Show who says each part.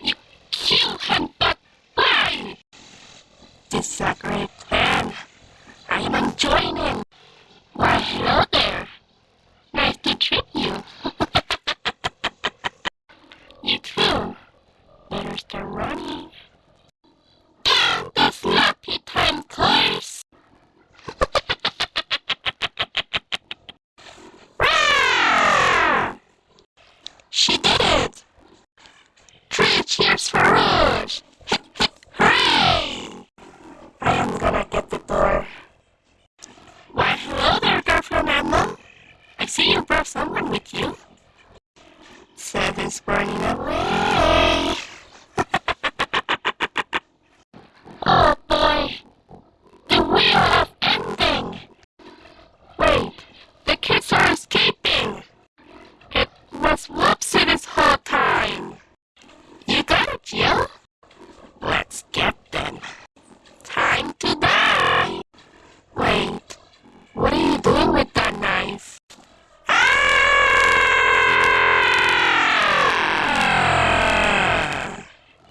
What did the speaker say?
Speaker 1: You kill him, but why? This is a great plan. I am enjoying it. Why, hello there. Nice to treat you. you too. Better start running. someone with you? Seven's burning up.